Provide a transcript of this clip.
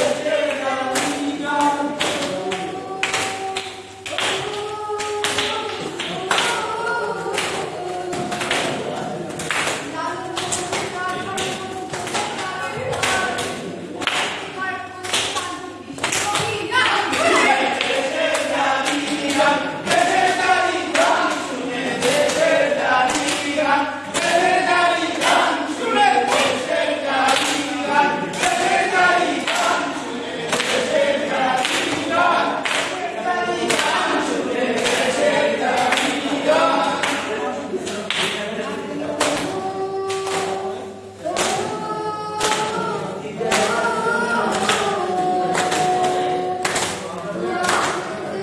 Yes.